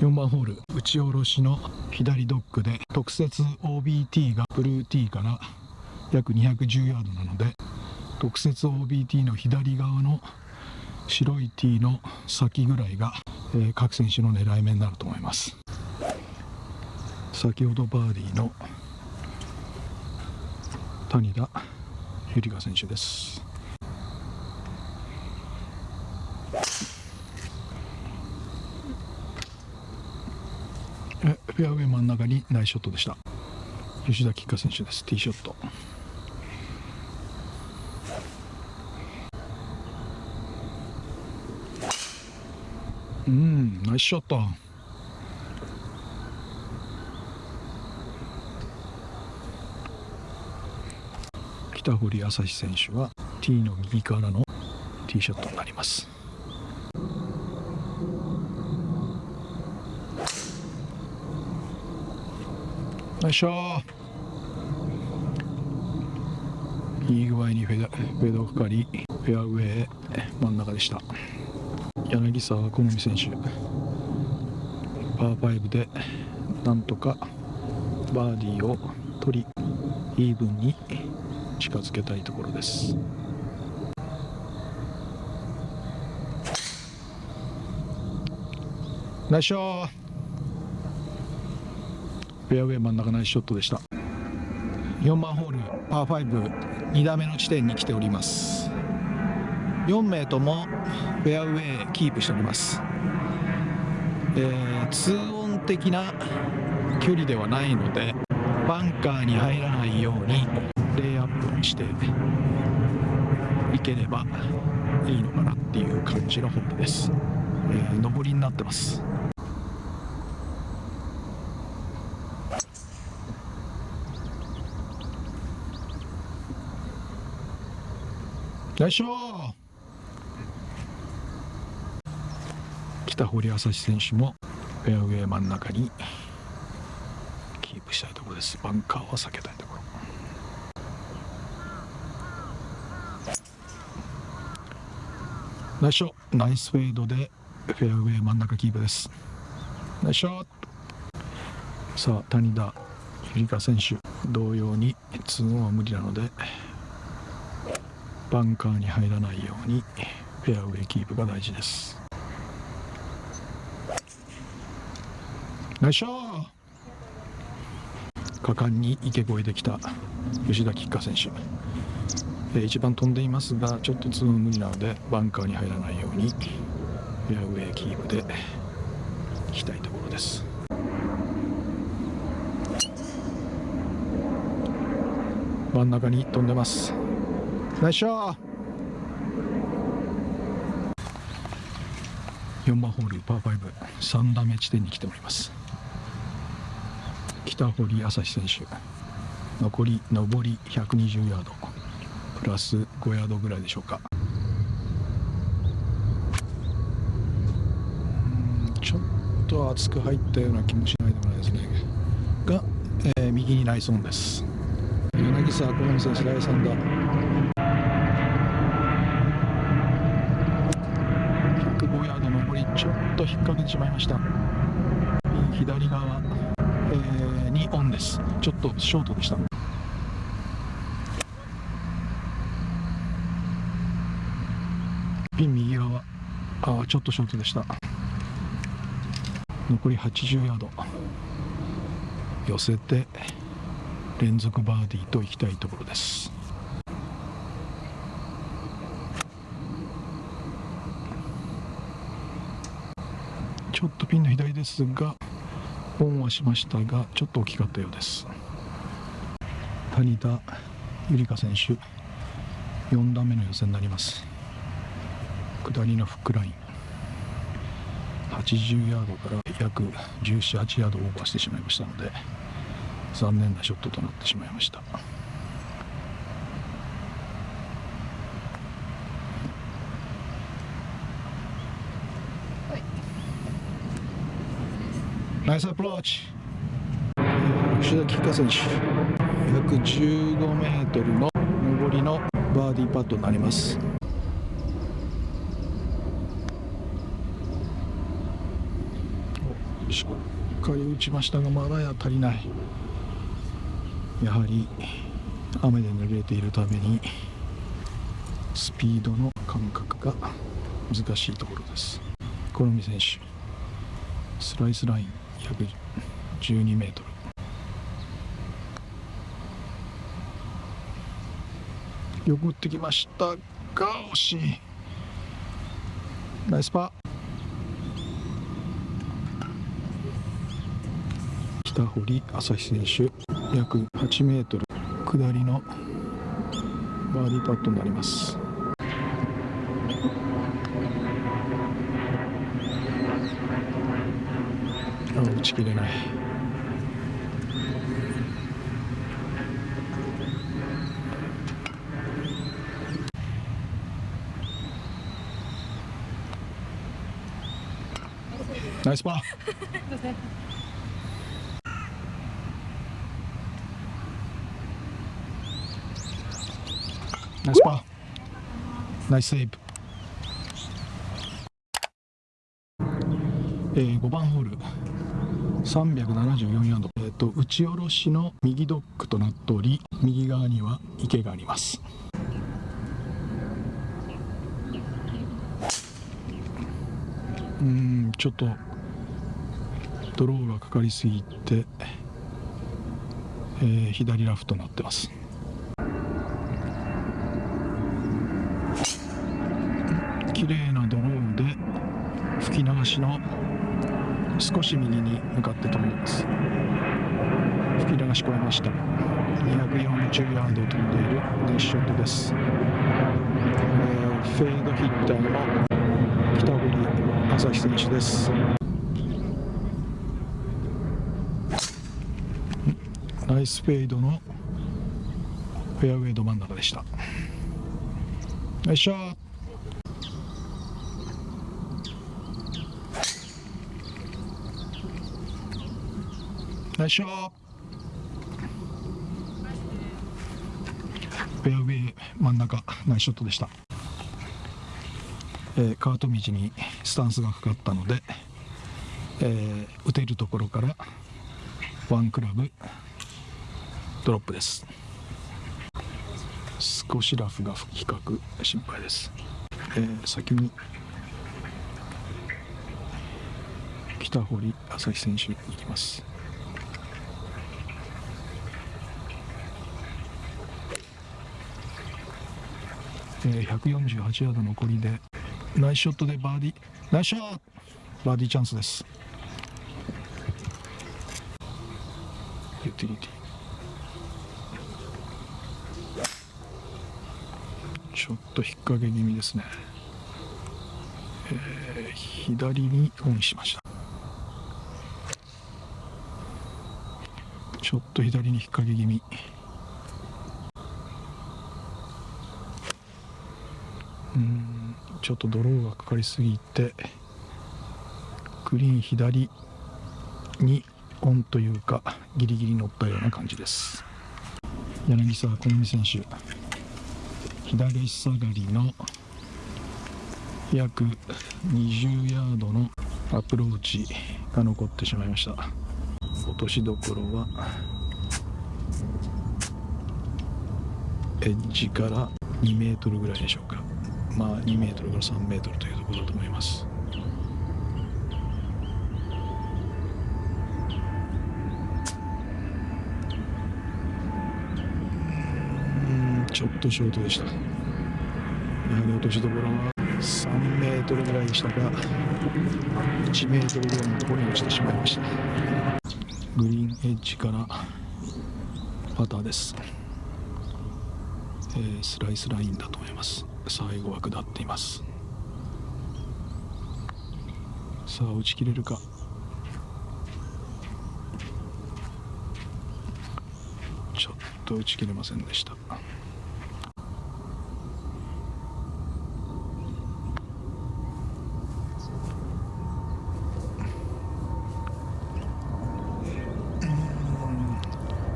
4番ホール打ち下ろしの左ドッグで特設 OBT がブルーティーから約210ヤードなので特設 OBT の左側の白いティーの先ぐらいが、えー各選手の狙い目になると思います。先ほどバーディーの谷田ゆりか選手ですえフェアウェイ真ん中にナイスショットでした。吉田吉花選手です。ティーショット。うんナイスショット。北堀朝日選手はティーの右からのティーショットになります。よいしょいい具合にフェダフェードかかりフェアウェイ真ん中でした。柳沢好美選手。パー5でなんとかバーディーを取りイーブンに近づけたいところです。ナイスショットフェアウェイ真ん中ナイスショットでした。4番ホールパー52打目の地点に来ております。4名ともフェアウェイキープしております、えー、2オン的な距離ではないのでバンカーに入らないようにレイアップにしていければいいのかなっていう感じのホールです、えー、上りになってます。よいしょ北堀朝日選手もフェアウェイ真ん中にキープしたいところです。バンカーは避けたいところ。ナイスショナイスフェードでフェアウェイ真ん中キープです。ナイスショット。さあ谷田ゆりか選手同様に2オンは無理なのでバンカーに入らないようにフェアウェイキープが大事です。果敢に池越えできた吉田吉花選手。一番飛んでいますがちょっとツーン無理なのでバンカーに入らないようにフェアウェイキープでいきたいところです。真ん中に飛んでます。ナイスショー4番ホールパー53打目地点に来ております。北堀朝日選手。残り上り120ヤード。プラス5ヤードぐらいでしょうか。ちょっと厚く入ったような気もしないでもないですね。が、えー右にナイスオンです。柳沢好美選手第3打105ヤード上りちょっと引っ掛けてしまいました。左側、えーにオンです。ちょっとショートでした。ピン右側あちょっとショートでした。残り80ヤード。寄せて連続バーディーといきたいところです。ちょっとピンの左ですがオンはしましたがちょっと大きかったようです。谷田ゆりか選手4段目の予選になります。下りのフックライン。80ヤードから約178ヤードオーバーしてしまいましたので残念なショットとなってしまいました。ナイスアプローチ。吉田吉花選手。約15メートルの上りのバーディーパットになります。しっかり打ちましたがまだや足りない。やはり雨で濡れているためにスピードの感覚が難しいところです。好み選手スライスライン約12メートル。よく打ってきましたが惜しい。ナイスパー。北堀朝日選手約8メートル。下りのバーディーパットになります。あ打ち切れない。ナイスパー。ナイスパー。ナイスセーブ。えー、5番ホール。374ヤード、えーと、打ち下ろしの右ドッグとなっており右側には池があります。うんちょっとドローがかかりすぎて、えー、左ラフとなってます。綺麗なドローで吹き流しの少し右に向かって飛びます。吹き流し超えました。240ヤード飛んでいるネッショットです、えー、フェードヒッターの北堀朝日選手です。ナイスフェードのフェアウェイど真ん中でした。よいしょいしょフェアウェイ真ん中ナイスショットでした、えー、カート道にスタンスがかかったので、えー、打てるところからワンクラブドロップです。少しラフが比較心配です、えー、先に北堀朝日選手に行きます。えー、148ヤード残りでナイスショットでバーディーナイスショット！バーディーチャンスです。ユーティリティ。ちょっと引っ掛け気味ですね、えー、左にオンしました。ちょっと左に引っ掛け気味うんちょっとドローがかかりすぎてグリーン左にオンというかギリギリ乗ったような感じです。柳沢好美選手左下がりの約20ヤードのアプローチが残ってしまいました。落としどころはエッジから2メートルぐらいでしょうか。まあ、2メートルから3メートルというところだと思います。ちょっとショートでした。やはり落としどころは3メートルぐらいでしたが、1メートルぐらいのところに落ちてしまいました。グリーンエッジからパターです。えー、スライスラインだと思います。最後は下っています。さあ打ち切れるか。ちょっと打ち切れませんでした。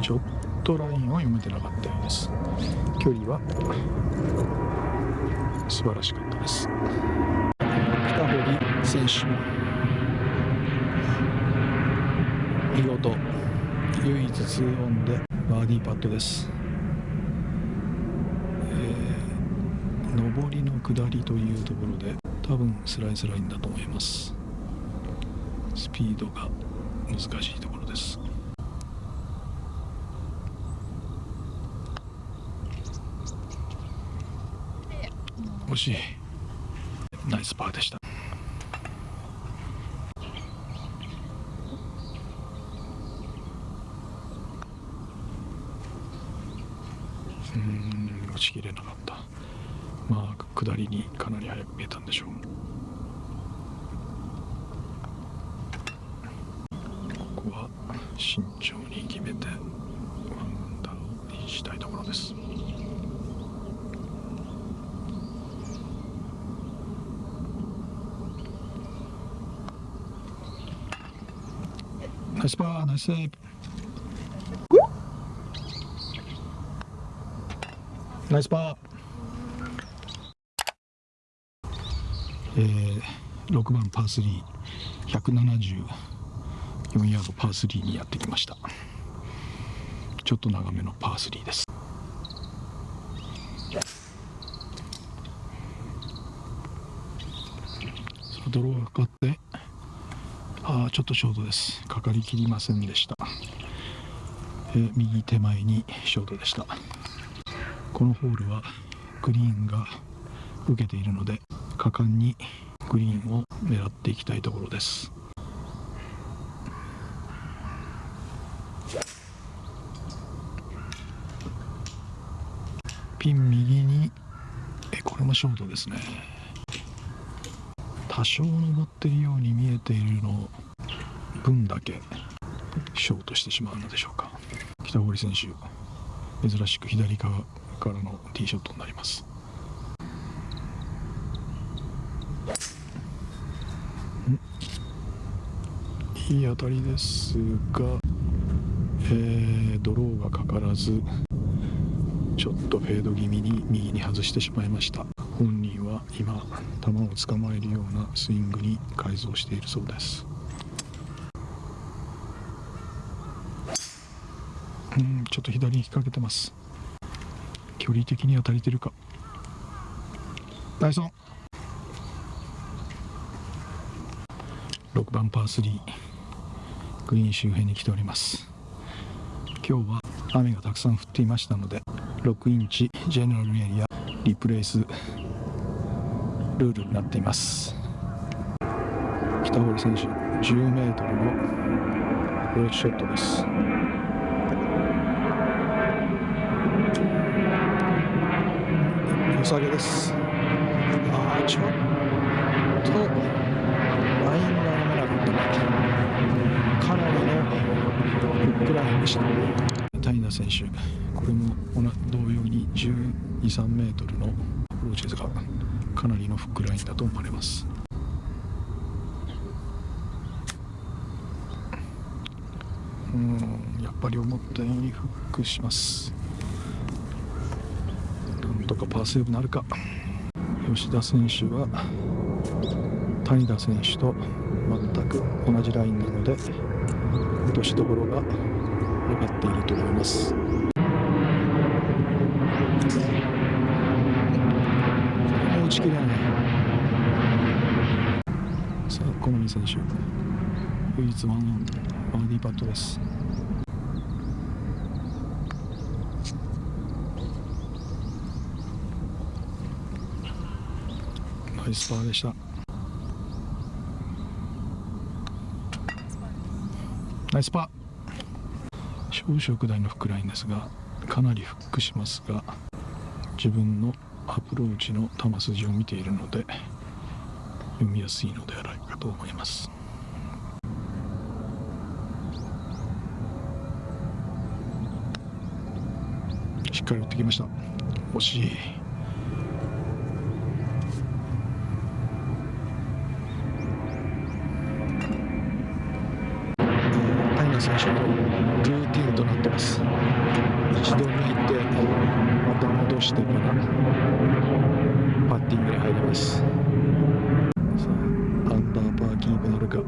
ちょっとラインを読めてなかったようです。距離は？素晴らしかったです。北堀選手見事唯一2オンでバーディーパットです、えー、上りの下りというところで多分スライスラインだと思います。スピードが難しいところです。惜しい。ナイスパーでした。うん落ちきれなかった。まあ下りにかなり速く見えたんでしょう。ここは慎重に決めてワンアンダーにしたいところですナイスパー。ナイスセー。ブナイスパーえー、6番パー3174ヤードパー3にやってきました。ちょっと長めのパー3です。ドローがかかって。あちょっとショートです。かかりきりませんでした、えー、右手前にショートでした。このホールはグリーンが受けているので果敢にグリーンを狙っていきたいところです。ピン右にえこれもショートですね。多少登っているように見えているの分だけショートしてしまうのでしょうか。北堀選手珍しく左側からのティーショットになります。いい当たりですが、えー、ドローがかからずちょっとフェード気味に右に外してしまいました。本人は今球を捕まえるようなスイングに改造しているそうです。うんちょっと左に引っ掛けてます。距離的には足りてるか。ダイソン。6番パー3グリーン周辺に来ております。今日は雨がたくさん降っていましたので6インチジェネラルエリアリプレイスルールになっています。北堀選手 10m のアプローチショットです。良さげです。ああちょっとラインが読めなかった。なかなりのフックラインでした。谷田選手これも同様に1 2 3メートルのアプローチですがかなりのフックラインだと思われます。うんやっぱり思ったようにフックします。なんとかパーセーブなるか吉田選手は谷田選手と全く同じラインなので落としどころが分かっていると思います打ち切れないさあ小森選手。唯一ワンオンバーディーパットです。ナイスパーでした。ナイスパー。少々下りのフックラインですがかなりフックしますが自分のアプローチの球筋を見ているので。読みやすいのではないかと思います。しっかり打ってきました。惜しい。きペダルか。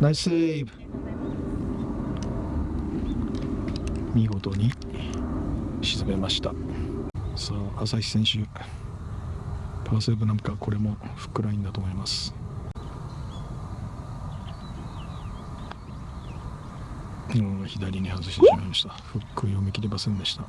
ナイスセーブ。見事に沈めました。さあ朝日選手パーセーブなんかこれもフックラインだと思います。左に外してしまいました。フック読み切れませんでした。